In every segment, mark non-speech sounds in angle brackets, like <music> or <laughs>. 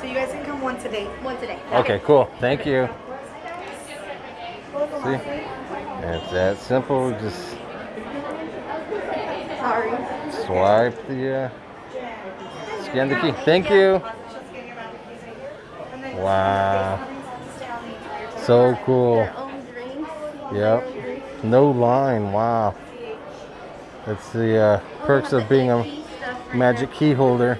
so you guys can come once a day. Once a day. Okay, cool. Thank you. See? It's that simple. Just Sorry. swipe the, uh, scan the key. Thank you. Wow. So cool. Their own drinks. Yep. No line. Wow. That's the uh, perks of being a magic key holder.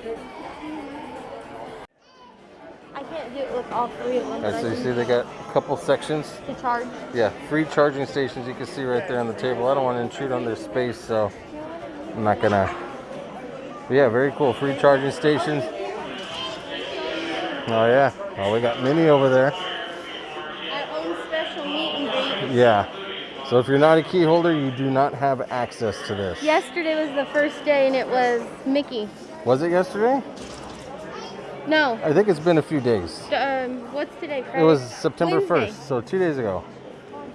I can't do it with all three of them. All right, so you see they got a couple sections. to charge. Yeah, free charging stations you can see right there on the table. I don't want to intrude on their space, so I'm not gonna. Yeah, very cool. Free charging stations. Oh yeah. Oh, we got Minnie over there. Our own special meet and greet. Yeah. So if you're not a key holder, you do not have access to this. Yesterday was the first day and it was Mickey. Was it yesterday? No. I think it's been a few days. Um, what's today? Friday? It was September Wednesday. 1st, so two days ago.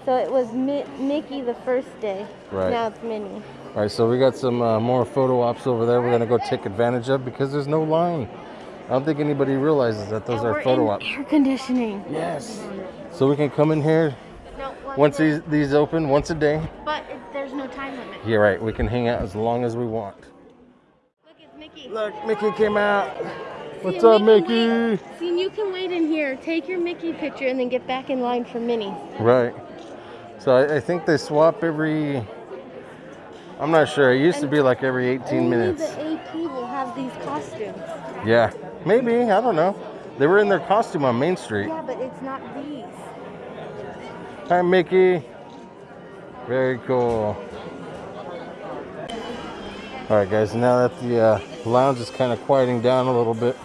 So it was Mi- Mickey the first day. Right. Now it's Minnie. All right, so we got some uh, more photo ops over there. We're gonna go take advantage of because there's no line. I don't think anybody realizes that those And are photo ops. air conditioning. Yes. So we can come in here No, once these these open once a day. But it, there's no time limit. Yeah, right. We can hang out as long as we want. Look, it's Mickey. Look, Mickey came out. What's up, and Mickey? wait- See, you can wait in here, take your Mickey picture, and then get back in line for Minnie. Right. So I, I think they swap every. I'm not sure. It used to be like every 18 Only minutes. the AP will have these costumes. Yeah, maybe. I don't know. They were in their costume on Main Street. Yeah, but it's not these. Hi, Mickey. Very cool. All right, guys. Now that the uh, lounge is kind of quieting down a little bit,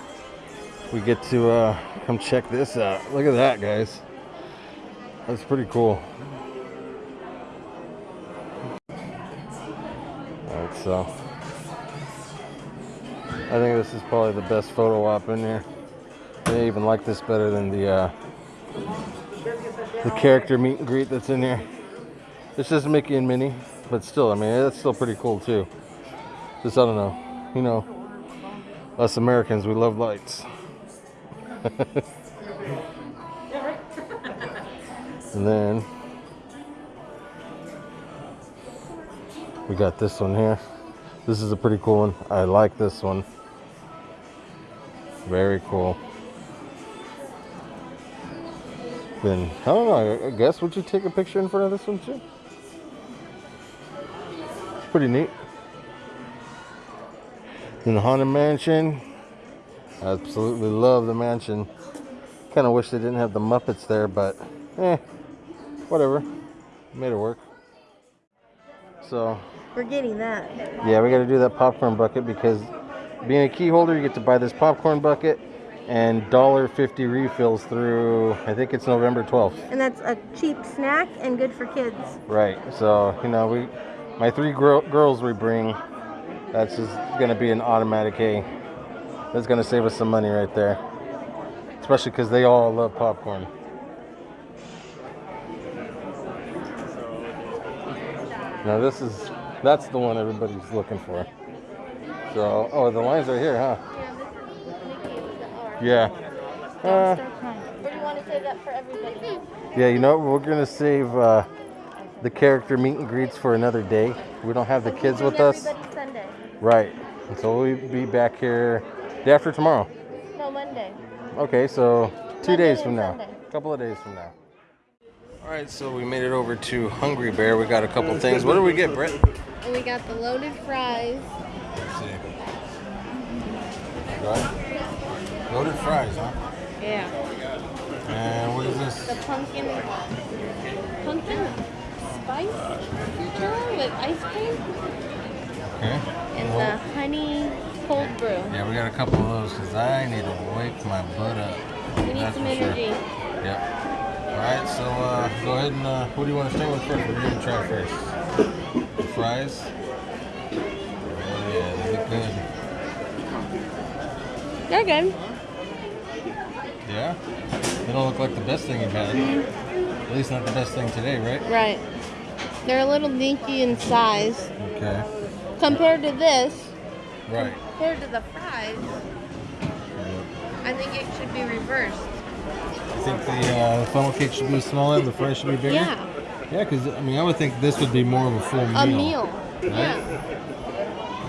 we get to uh, come check this out. Look at that, guys. That's pretty cool. All right, so I think this is probably the best photo op in here. I even like this better than the uh, the character meet and greet that's in here. This is Mickey and Minnie, but still, I mean, that's still pretty cool too. Just, I don't know, you know, us Americans, we love lights. And then we got this one here. This is a pretty cool one. I like this one. Very cool. Then I don't know. I- guess would you take a picture in front of this one too? It's pretty neat. In the Haunted Mansion, I absolutely love the mansion. Kind of wish they didn't have the Muppets there, but eh, whatever. Made it work. So We're getting that. yeah, we got to do that popcorn bucket because being a key holder, you get to buy this popcorn bucket and $1.50 refills through, I think it's November 12th. And that's a cheap snack and good for kids. Right. So, you know, we, my three girls we bring, that's just going to be an automatic A. That's going to save us some money right there. Especially because they all love popcorn. Now this is, that's the one everybody's looking for. So, oh, the lines are here, huh? Yeah. Uh, Or do you want to save that for everybody? yeah, you know, we're going to save uh, the character meet and greets for another day. We don't have the kids with us. Right. And so we'll be back here day after tomorrow. No, Monday. Okay, so two Monday days from now. Sunday. A couple of days from now. All right, so we made it over to Hungry Bear. We got a couple things. What did we get, Brett? And we got the loaded fries. Let's see. Right. Loaded fries, huh? Yeah. And what is this? The pumpkin pumpkin spice with ice cream Okay. Got a couple of those because I need to wake my butt up. We need That's some for sure. energy. Yep. All right, so uh, go ahead and uh, what do you want to start with first? What are you gonna try first? The fries. Oh yeah, they look good. They're good. Yeah. They don't look like the best thing you've had. At least not the best thing today, right? Right. They're a little dinky in size Okay. compared to this. Right. Compared to the fries. size. I think it should be reversed. You think the uh, funnel cake should be smaller and the fries should be bigger? Yeah, Yeah, because I mean, I would think this would be more of a full meal. a meal. Yeah.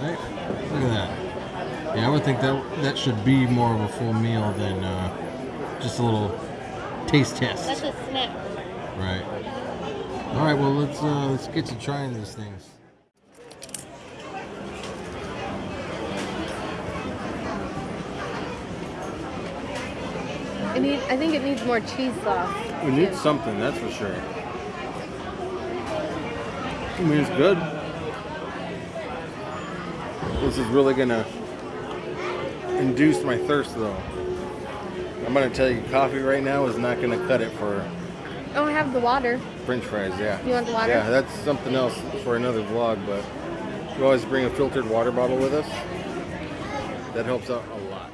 Right? Look at that. Yeah, I would think that that should be more of a full meal than uh, just a little taste test. That's a snack. Right. All right. Well, let's uh, let's get to trying these things. It need, I think it needs more cheese sauce. We need something, that's for sure. I mean, it's good. This is really gonna induce my thirst, though. I'm gonna tell you, coffee right now is not gonna cut it for Oh, I have the water. French fries. Yeah. You want the water? Yeah, that's something else for another vlog. But we always bring a filtered water bottle with us. That helps out a lot.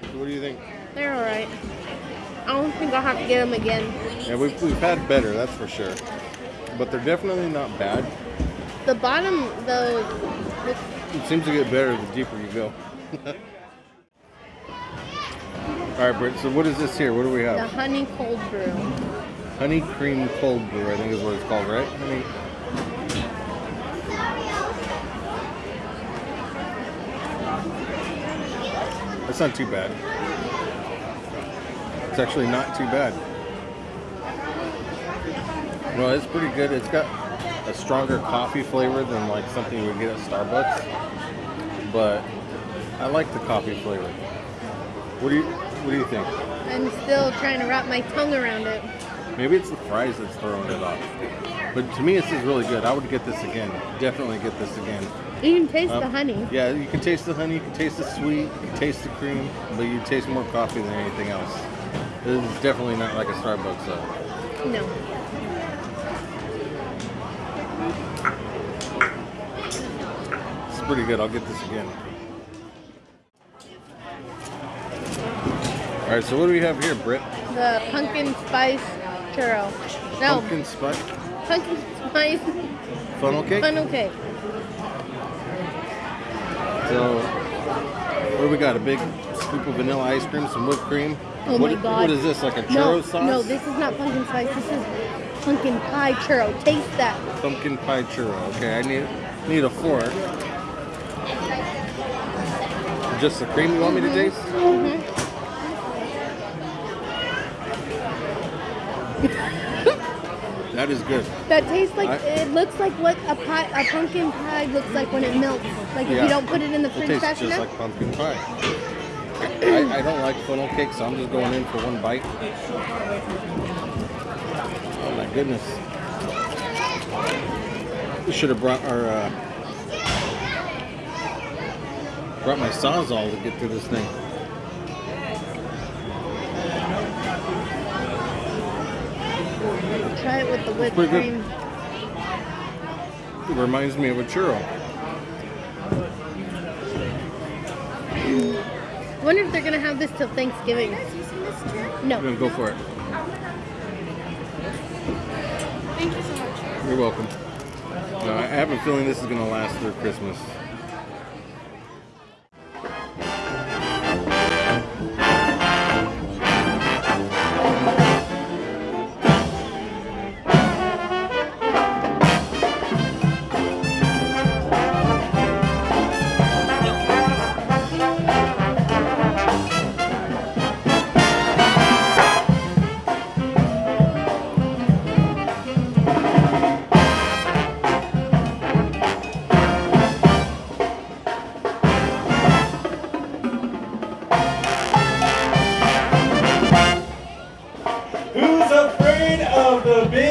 So what do you think? They're all right. I don't think I'll have to get them again. Yeah, we've, we've had better, that's for sure. But they're definitely not bad. The bottom, though, It seems to get better the deeper you go. <laughs> All right, Britt. So what is this here? What do we have? the honey cold brew. Honey cream cold brew, I think is what it's called, right? Honey. That's not too bad. It's actually not too bad. No, it's pretty good. It's got a stronger coffee flavor than like something you would get at Starbucks. But I like the coffee flavor. What do you what do you think? I'm still trying to wrap my tongue around it. Maybe it's the fries that's throwing it off. But to me, this is really good. I would get this again. Definitely get this again. You can taste Um, the honey. Yeah, you can taste the honey, you can taste the sweet, you can taste the cream, but you taste more coffee than anything else. This is definitely not like a Starbucks though. No. It's pretty good. I'll get this again. All right, so what do we have here, Britt? The pumpkin spice churro. No, Pumpkin spice pumpkin spice funnel cake. funnel cake. So, what do we got? A big scoop of vanilla ice cream, some whipped cream. Oh What- my god. What is this? Like a churro no, sauce? No, this is not pumpkin spice. This is pumpkin pie churro. Taste that. pumpkin pie churro. Okay, I need need a fork. Just the cream you want me to taste? Mm-hmm. <laughs> That is good. That tastes like I- it looks like what a pie, a pumpkin pie looks like when it melts. Like if you don't put it in the It fridge tastes fast just enough. like pumpkin pie. I, I don't like funnel cake, so I'm just going in for one bite. Oh my goodness. We should have brought our uh, brought my sawzall to get through this thing. Try it with the whipped cream. It reminds me of a churro. Wonder if they're gonna have this till Thanksgiving. I'm No. gonna go for it. Thank you so much. You're welcome. No, I have a feeling this is gonna last through Christmas. The big